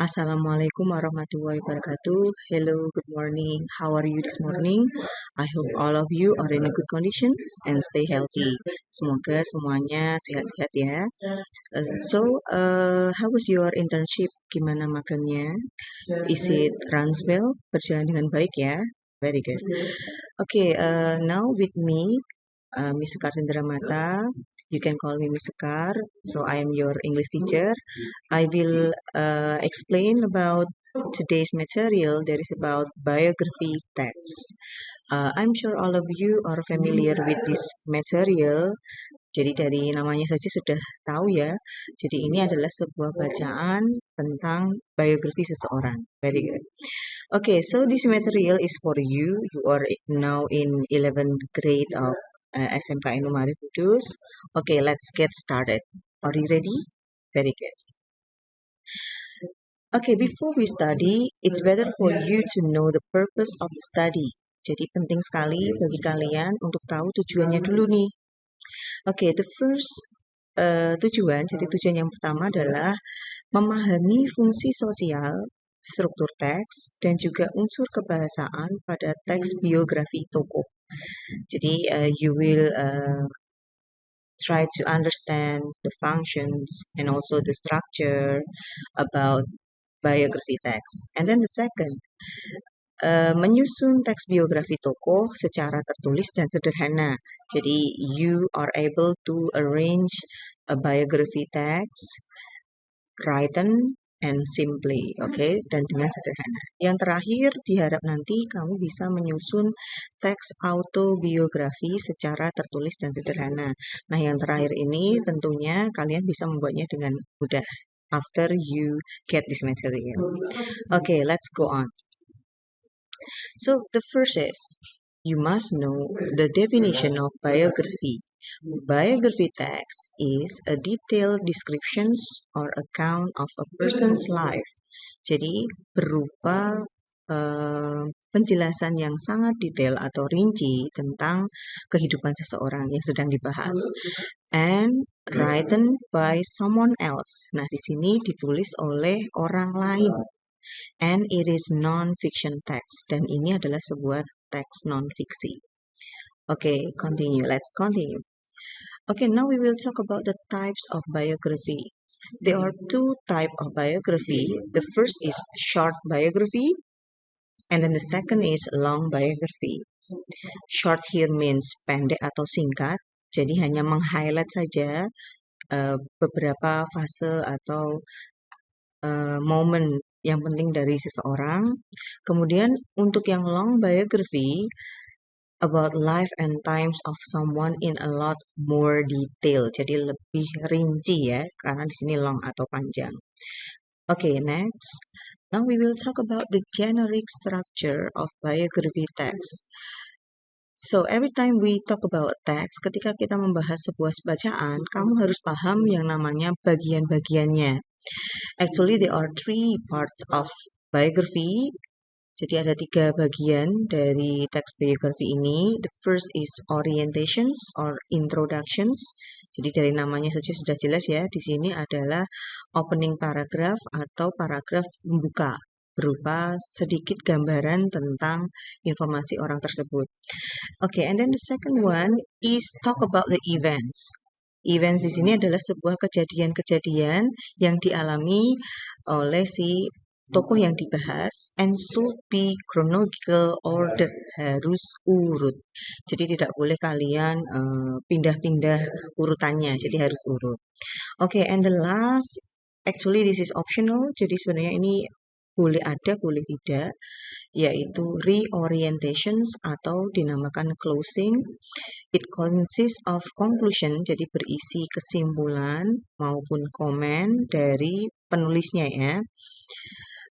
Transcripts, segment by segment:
Assalamualaikum warahmatullahi wabarakatuh. Hello, good morning. How are you this morning? I hope all of you are in good conditions and stay healthy. Semoga semuanya sehat-sehat ya. Uh, so, uh, how was your internship? Gimana magangnya? Is it runs well? Berjalan dengan baik ya? Very good. Okay, uh, now with me, uh, Miss Sekar Mata. You can call me Miss Sekar. So I am your English teacher. I will uh, explain about today's material. That is about biography text. Uh, I'm sure all of you are familiar with this material. Jadi dari namanya saja sudah tahu ya. Jadi ini adalah sebuah bacaan tentang biografi seseorang. Very good. Okay, so this material is for you. You are now in 11th grade of uh, SMK Inumari Kudus. Okay, let's get started. Are you ready? Very good. Okay, before we study, it's better for you to know the purpose of the study. Jadi penting sekali bagi kalian untuk tahu tujuannya dulu nih. Oke, okay, the first uh, tujuan, jadi tujuan yang pertama adalah memahami fungsi sosial, struktur teks, dan juga unsur kebahasaan pada teks biografi tokoh. Jadi uh, you will uh, try to understand the functions and also the structure about biography text. And then the second, uh, menyusun teks biografi tokoh secara tertulis dan sederhana. Jadi you are able to arrange a biography text written and simply, oke, okay? dan dengan sederhana. Yang terakhir, diharap nanti kamu bisa menyusun teks autobiografi secara tertulis dan sederhana. Nah, yang terakhir ini tentunya kalian bisa membuatnya dengan mudah after you get this material. Oke, okay, let's go on. So, the first is, you must know the definition of biography. Biography text is a detailed descriptions or account of a person's life. Jadi berupa uh, penjelasan yang sangat detail atau rinci tentang kehidupan seseorang yang sedang dibahas. And written by someone else. Nah, di sini ditulis oleh orang lain. And it is non-fiction text. Dan ini adalah sebuah teks non-fiksi. Oke, okay, continue. Let's continue. Okay, now we will talk about the types of biography. There are two type of biography. The first is short biography and then the second is long biography. Short here means pendek atau singkat. Jadi hanya meng-highlight saja uh, beberapa fase atau uh, momen yang penting dari seseorang. Kemudian untuk yang long biography about life and times of someone in a lot more detail. Jadi lebih rinci ya, karena di sini long atau panjang. Oke, okay, next. Now we will talk about the generic structure of biography text. So every time we talk about text, ketika kita membahas sebuah bacaan, kamu harus paham yang namanya bagian-bagiannya. Actually, there are three parts of biography jadi ada tiga bagian dari teks biografi ini. The first is orientations or introductions. Jadi dari namanya saja sudah jelas ya. Di sini adalah opening paragraph atau paragraf pembuka berupa sedikit gambaran tentang informasi orang tersebut. Oke, okay, and then the second one is talk about the events. Events di sini adalah sebuah kejadian-kejadian yang dialami oleh si tokoh yang dibahas and should be chronological order harus urut. Jadi tidak boleh kalian eh, pindah-pindah uh, urutannya jadi harus urut. Oke okay, and the last actually this is optional jadi sebenarnya ini boleh ada boleh tidak yaitu reorientations atau dinamakan closing. It consists of conclusion jadi berisi kesimpulan maupun komen dari penulisnya ya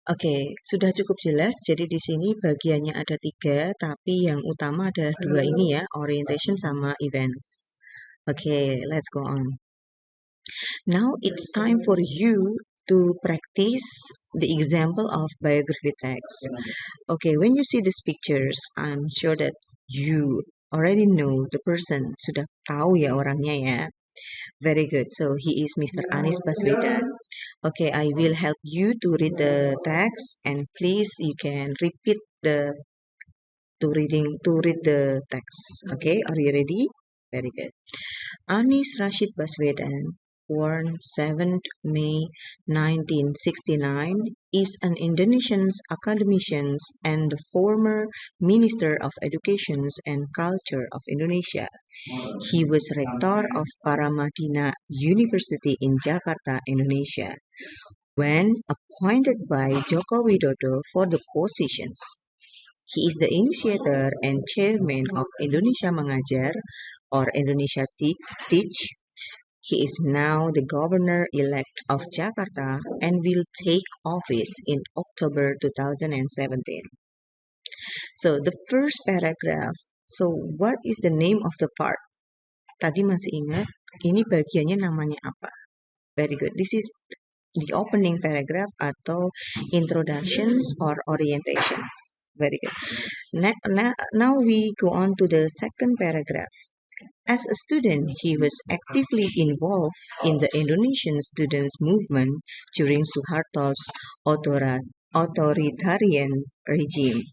Oke, sudah cukup jelas. Jadi di sini bagiannya ada tiga, tapi yang utama adalah dua ini ya, orientation sama events. Oke, let's go on. Now it's time for you to practice the example of biography text. Okay, when you see these pictures, I'm sure that you already know the person, sudah tahu ya orangnya ya. Very good. So he is Mr. Anis Baswedan. Okay, I will help you to read the text and please you can repeat the to reading to read the text. Okay, are you ready? Very good. Anis Rashid Baswedan, born 7th May 1969, is an Indonesian academician and the former Minister of Education and Culture of Indonesia. He was rector of Paramadina University in Jakarta, Indonesia, when appointed by Joko Widodo for the positions. He is the initiator and chairman of Indonesia Mengajar or Indonesia Teach. He is now the governor-elect of Jakarta and will take office in October 2017. So the first paragraph. So what is the name of the part? Tadi masih ingat, ini bagiannya namanya apa? Very good. This is the opening paragraph atau introductions or orientations. Very good. Now, now we go on to the second paragraph. As a student, he was actively involved in the Indonesian students' movement during Suharto's authoritarian regime.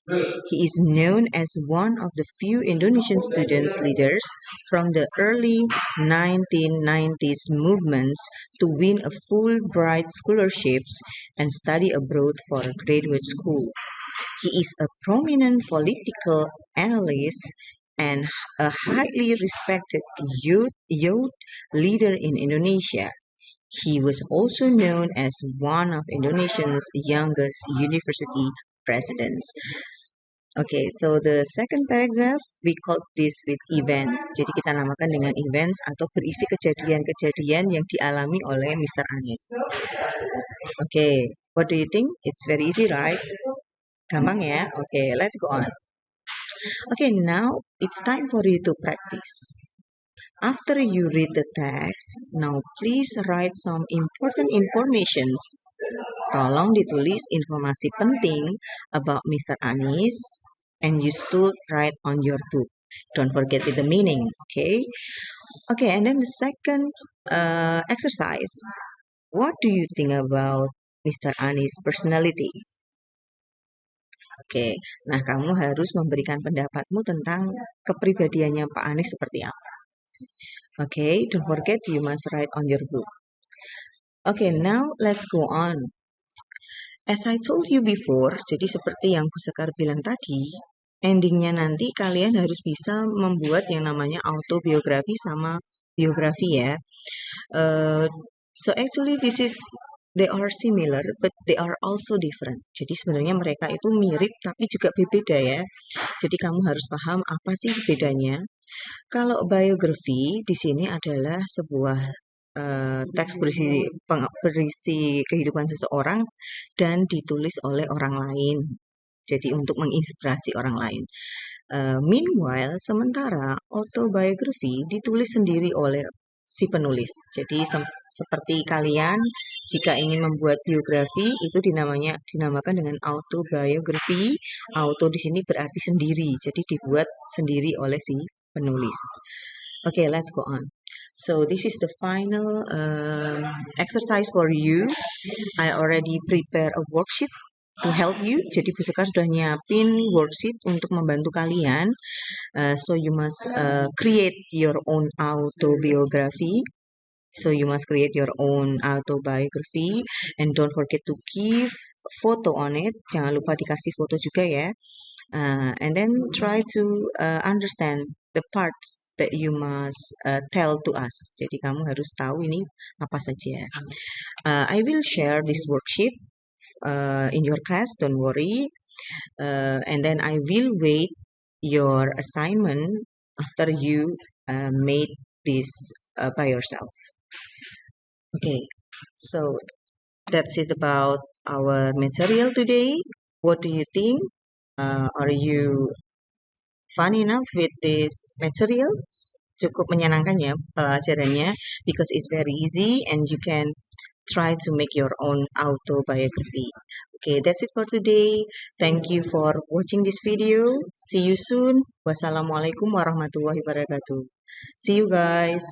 He is known as one of the few Indonesian students leaders from the early 1990s movements to win a Fulbright scholarships and study abroad for graduate school. He is a prominent political analyst and a highly respected youth, youth leader in Indonesia. He was also known as one of Indonesia's youngest university presidents. Okay, so the second paragraph we call this with events. Jadi kita namakan dengan events atau berisi kejadian-kejadian yang dialami oleh Mr. Anies. Okay, what do you think? It's very easy, right? Gampang ya? Okay, let's go on. Okay, now it's time for you to practice. After you read the text, now please write some important informations. Tolong ditulis informasi penting about Mr. Anis and you should write on your book. Don't forget with the meaning, okay? Okay, and then the second uh, exercise. What do you think about Mr. Anis' personality? Oke, nah kamu harus memberikan pendapatmu tentang kepribadiannya Pak Anies seperti apa. Oke, don't forget you must write on your book. Oke, now let's go on. As I told you before, jadi seperti yang Bu Sekar bilang tadi, endingnya nanti kalian harus bisa membuat yang namanya autobiografi sama biografi ya. Uh, so actually this is they are similar but they are also different. Jadi sebenarnya mereka itu mirip tapi juga berbeda ya. Jadi kamu harus paham apa sih bedanya. Kalau biografi di sini adalah sebuah uh, teks berisi berisi kehidupan seseorang dan ditulis oleh orang lain. Jadi untuk menginspirasi orang lain. Uh, meanwhile, sementara autobiografi ditulis sendiri oleh si penulis. Jadi se seperti kalian jika ingin membuat biografi itu dinamanya dinamakan dengan autobiografi. Auto di sini berarti sendiri. Jadi dibuat sendiri oleh si penulis. Oke, okay, let's go on. So this is the final um, exercise for you. I already prepare a worksheet to help you. Jadi Bu Sekar sudah nyiapin worksheet untuk membantu kalian. Uh, so you must uh, create your own autobiography. So you must create your own autobiography and don't forget to give photo on it. Jangan lupa dikasih foto juga ya. Uh, and then try to uh, understand the parts that you must uh, tell to us. Jadi kamu harus tahu ini apa saja. Uh, I will share this worksheet uh, in your class don't worry. Uh, and then I will wait your assignment after you uh, made this uh, by yourself. Okay so that's it about our material today. What do you think? Uh, are you fun enough with this materials? Cukup menyenangkan ya pelajarannya because it's very easy and you can try to make your own autobiography. Okay, that's it for today. Thank you for watching this video. See you soon. Wassalamualaikum warahmatullahi wabarakatuh. See you guys.